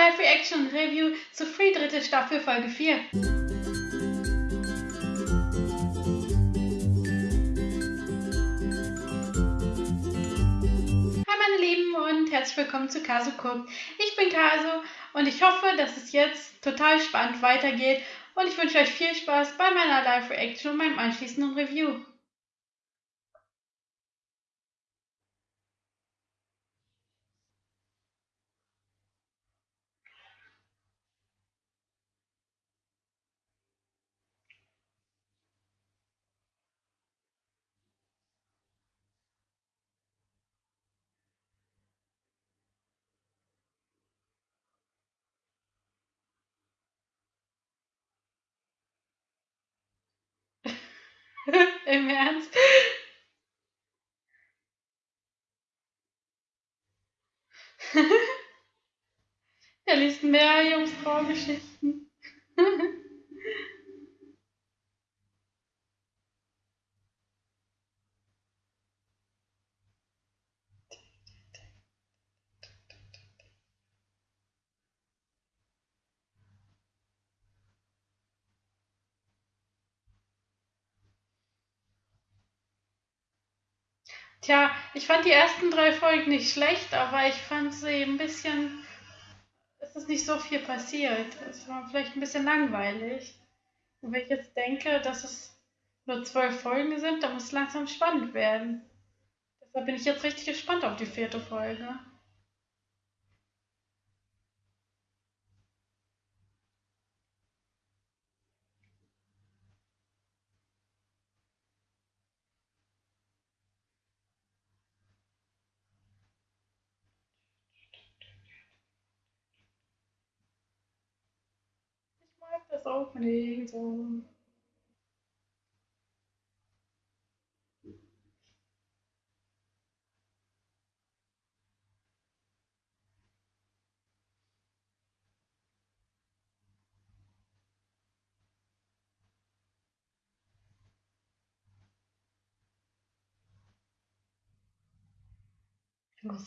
Live-Reaction-Review zu Free dritte Staffel Folge 4. Hi meine Lieben und herzlich willkommen zu Guckt. Ich bin Kaso und ich hoffe, dass es jetzt total spannend weitergeht und ich wünsche euch viel Spaß bei meiner Live-Reaction und meinem anschließenden Review. Im Ernst? er liest mehr Jungfrau-Geschichten. Tja, ich fand die ersten drei Folgen nicht schlecht, aber ich fand sie ein bisschen. Es ist nicht so viel passiert. Es war vielleicht ein bisschen langweilig. Und wenn ich jetzt denke, dass es nur zwölf Folgen sind, dann muss es langsam spannend werden. Deshalb bin ich jetzt richtig gespannt auf die vierte Folge. opening dan.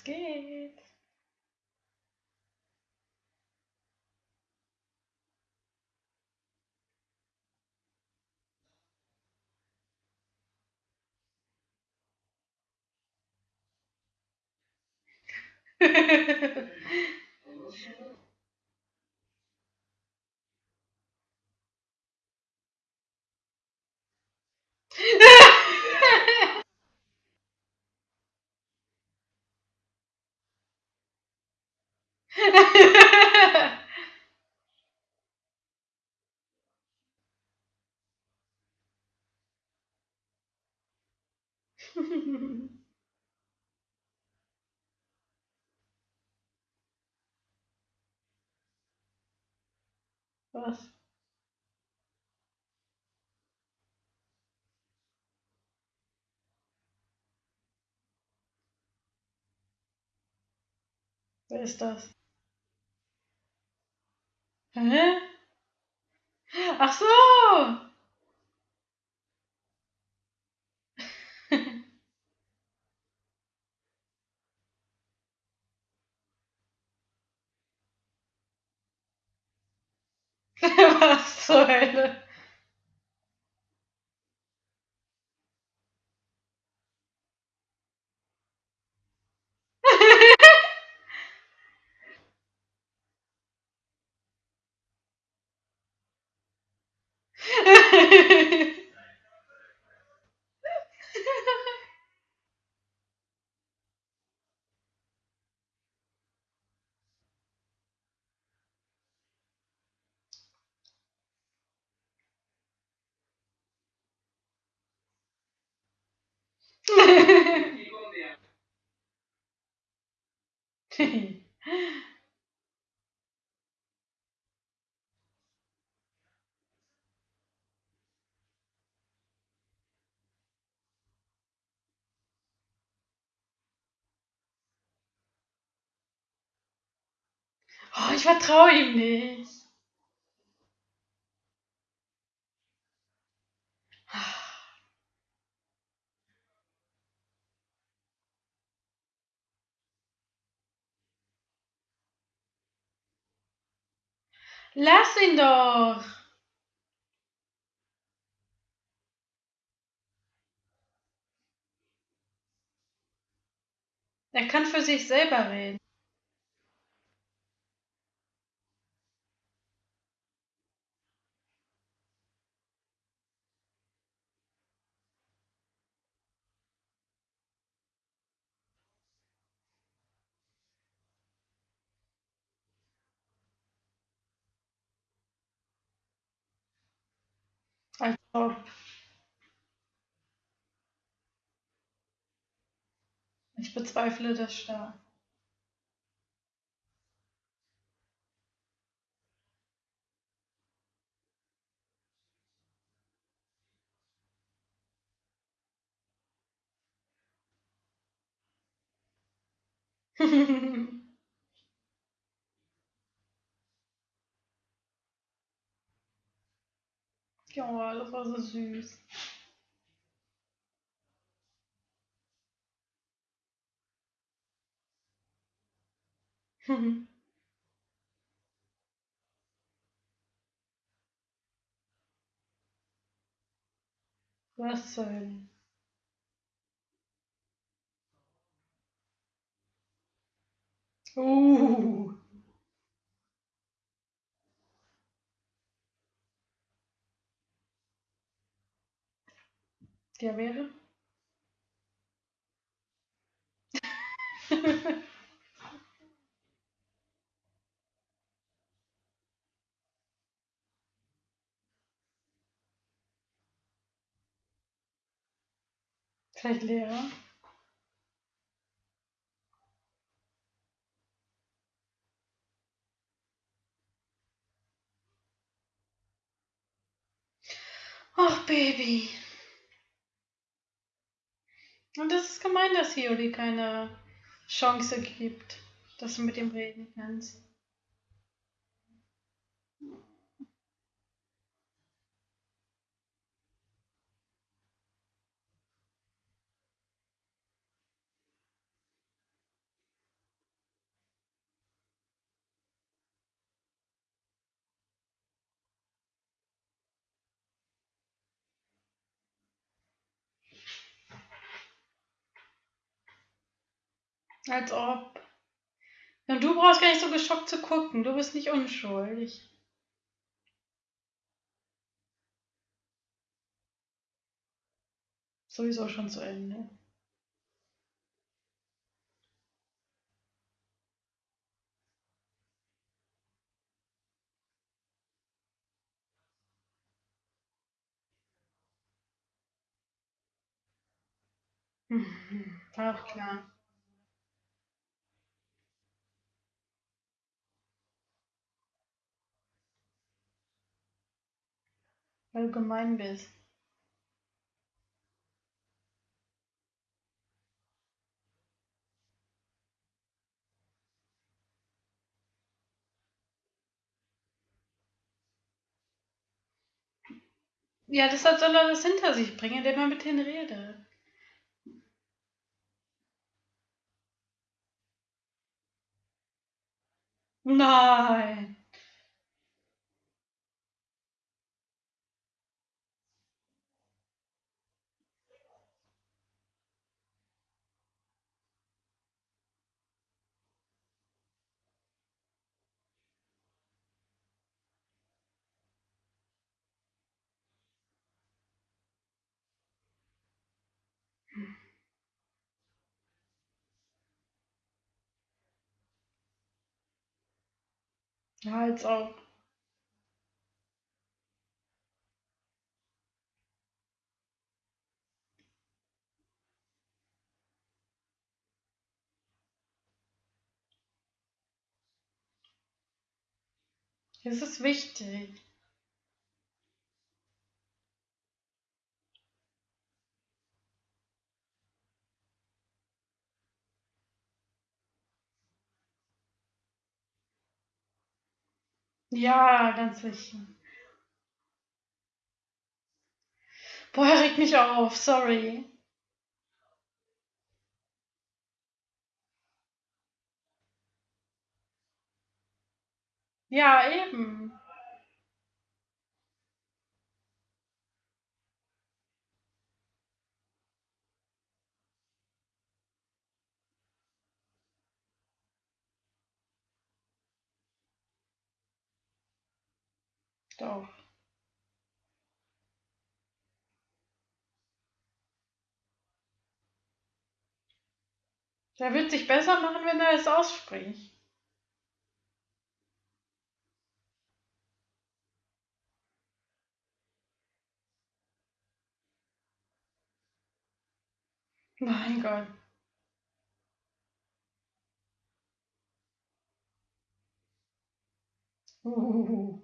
Geht? Mm-hmm. Was? Wer ist das? Hä? Ach so! Zur Hölle? Oh, ich vertraue ihm nicht. Lass ihn doch! Er kann für sich selber reden. Als. Ich bezweifle das stark. ja, das war so süß. Was soll? Uh. Der wäre? Vielleicht Lehrer? Ach, Baby. Und das ist gemein, dass Hiyori keine Chance gibt, dass du mit ihm reden kannst. Als ob. Und du brauchst gar nicht so geschockt zu gucken. Du bist nicht unschuldig. Sowieso schon zu Ende. Auch klar. Weil du gemein bist. Ja, deshalb soll er das hinter sich bringen, indem er mit denen redet. Nein. Ja, als ob. Es ist wichtig. Ja, ganz sicher. Boah, er regt mich auf, sorry. Ja, eben. Doch. Der wird sich besser machen, wenn er es ausspricht. Mein Gott. Uh.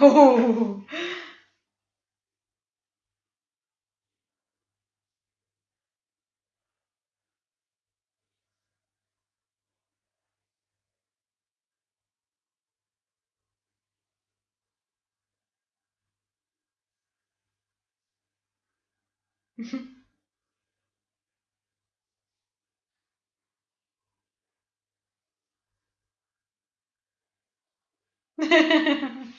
Oh.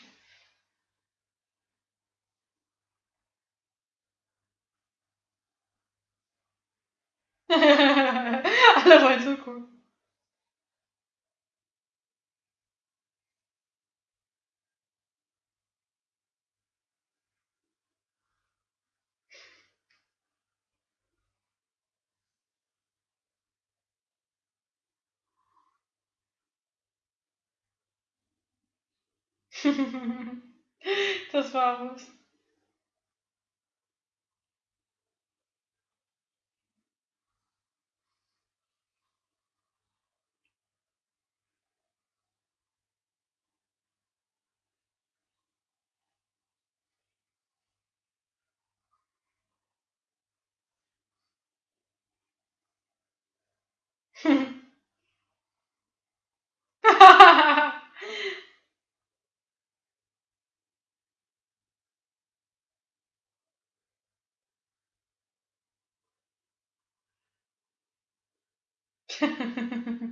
Alle wollen zugucken. das war was. Mm-hmm.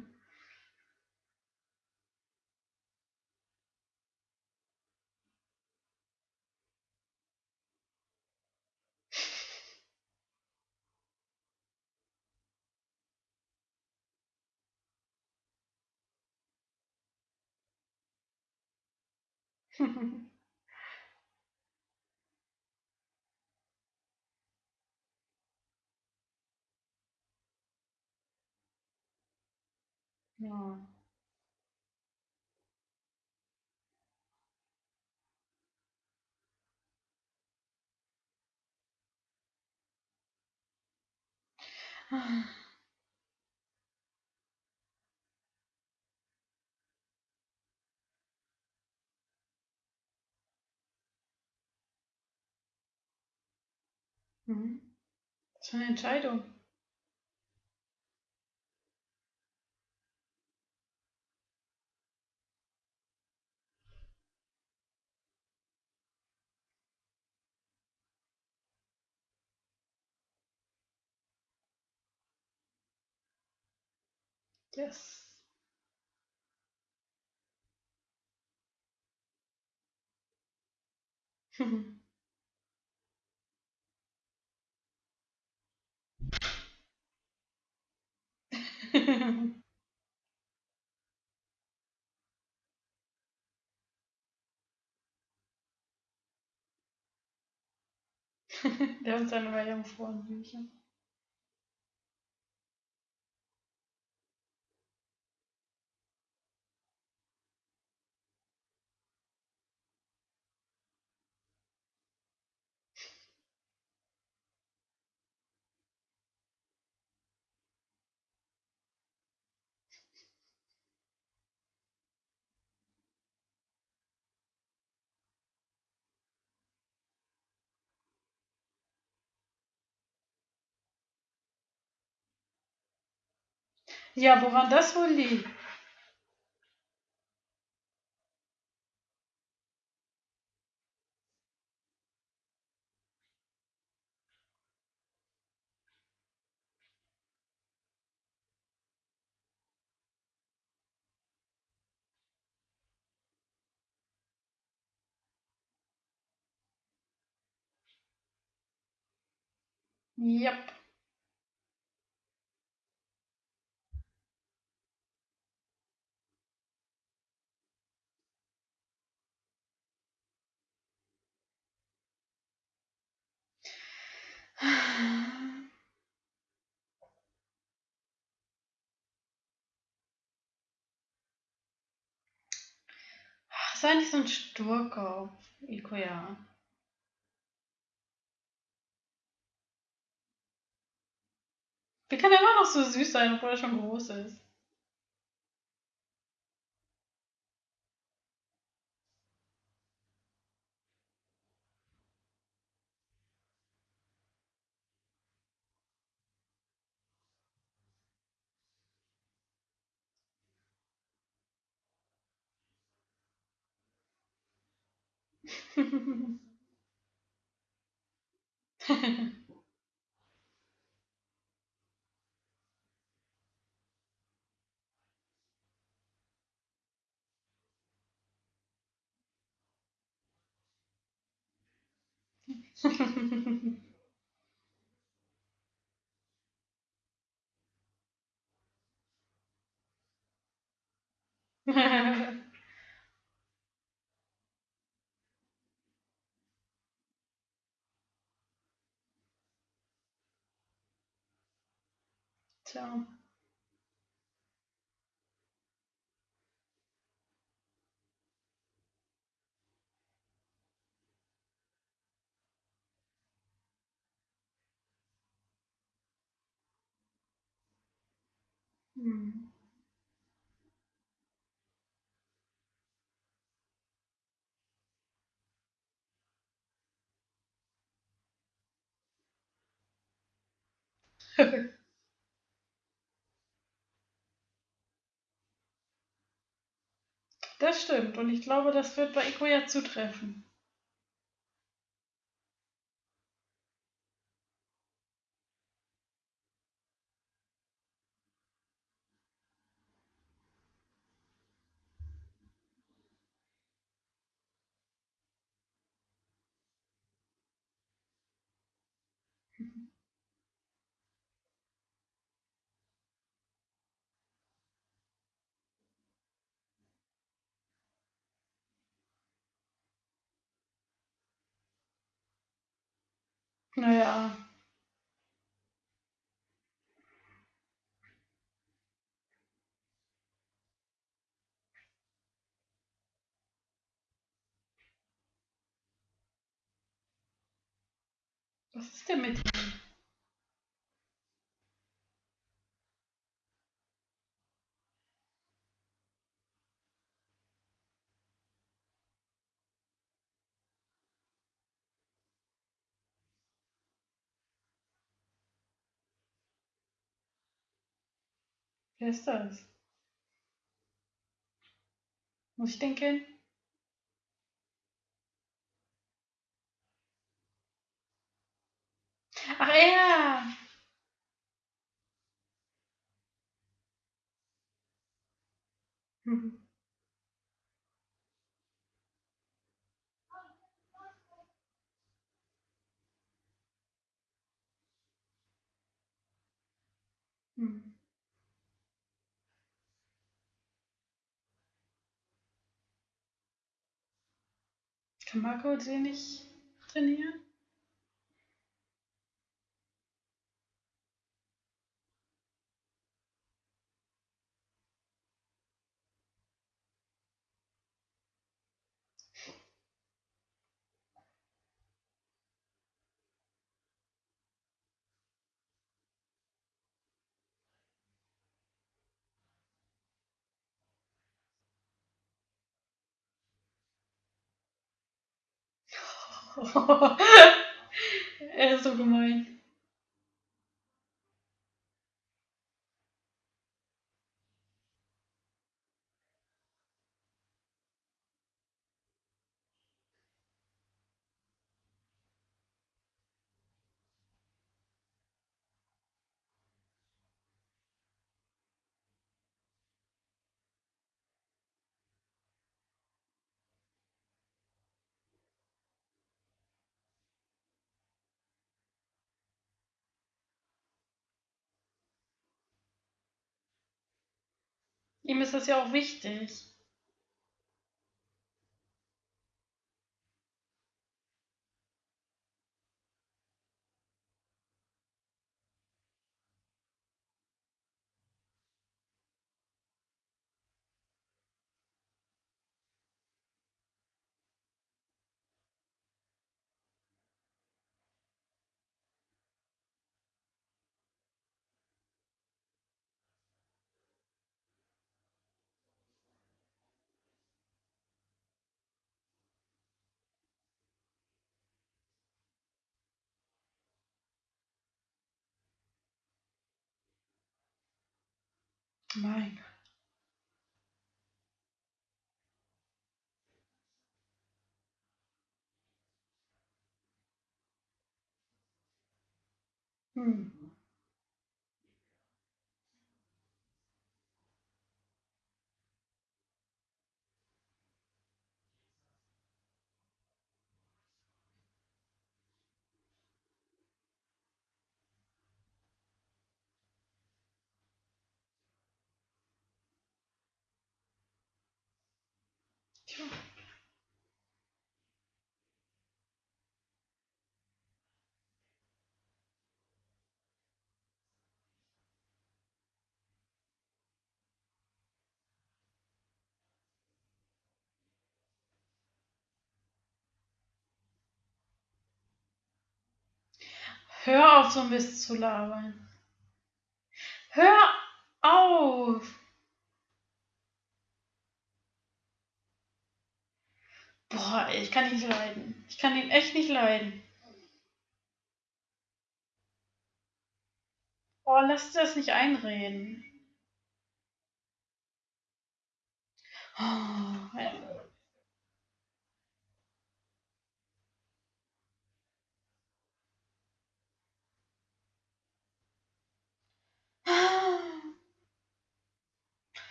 ja. Mhm. Was für eine Entscheidung. Yes. Der und seine Jungfrauenbücher. Ja, woran das wohl liegt? Yep. Sei nicht so ein Sturkopf, Ikoya. Wie kann er immer noch so süß sein, obwohl er schon groß ist? Ha ha ha ha. Tja. Hm. Das stimmt und ich glaube, das wird bei Ikoya zutreffen. Na ja. Was ist denn mit ihm? Wer ist das? Muss ich den kennen? Ach! Mhm. Hm. Kann Marco den nicht trainieren? er ist so gemein. Ihm ist das ja auch wichtig. Mein Gott. Hm. Hör auf, so Mist zu labern. Hör auf! Boah, ich kann ihn nicht leiden. Ich kann ihn echt nicht leiden. Oh, lass dir das nicht einreden. Oh,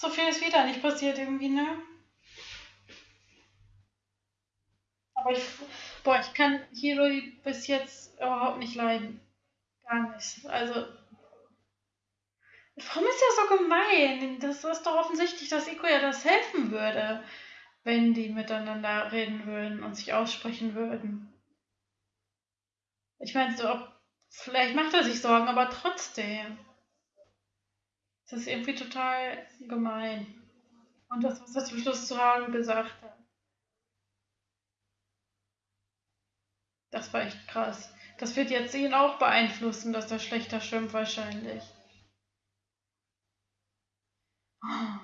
So viel ist wieder nicht passiert irgendwie, ne? Aber ich, boah, ich kann Hiroi bis jetzt überhaupt nicht leiden. Gar nicht. Also, warum ist er so gemein? Das ist doch offensichtlich, dass Iko ja das helfen würde, wenn die miteinander reden würden und sich aussprechen würden. Ich meine, so, vielleicht macht er sich Sorgen, aber trotzdem. Das ist irgendwie total gemein. Und das, was er zum Schluss zu Hagen gesagt hat. Das war echt krass. Das wird jetzt ihn auch beeinflussen, dass er schlechter schwimmt wahrscheinlich. Oh,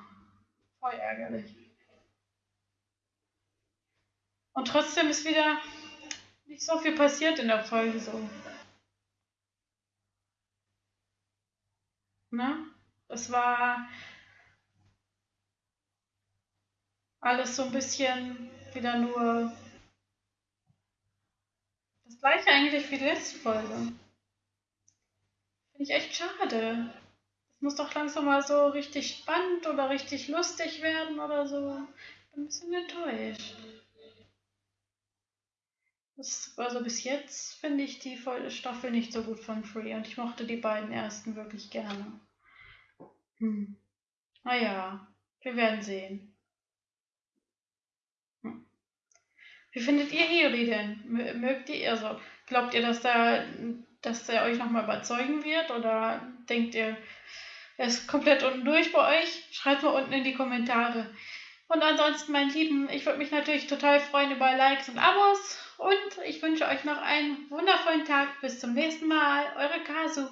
voll ärgerlich. Und trotzdem ist wieder nicht so viel passiert in der Folge so. Ne? Es war alles so ein bisschen wieder nur das gleiche eigentlich wie die letzte Folge. Finde ich echt schade. Es muss doch langsam mal so richtig spannend oder richtig lustig werden oder so. Ich bin ein bisschen enttäuscht. Das, also bis jetzt finde ich die Staffel nicht so gut von Free und ich mochte die beiden ersten wirklich gerne. Hm. Naja, wir werden sehen. Hm. Wie findet ihr Hiyori denn? Mögt ihr, also glaubt ihr, dass der, dass der euch nochmal überzeugen wird oder denkt ihr, er ist komplett unten durch bei euch? Schreibt mal unten in die Kommentare. Und ansonsten, mein Lieben, ich würde mich natürlich total freuen über Likes und Abos. Und ich wünsche euch noch einen wundervollen Tag. Bis zum nächsten Mal. Eure Kasu.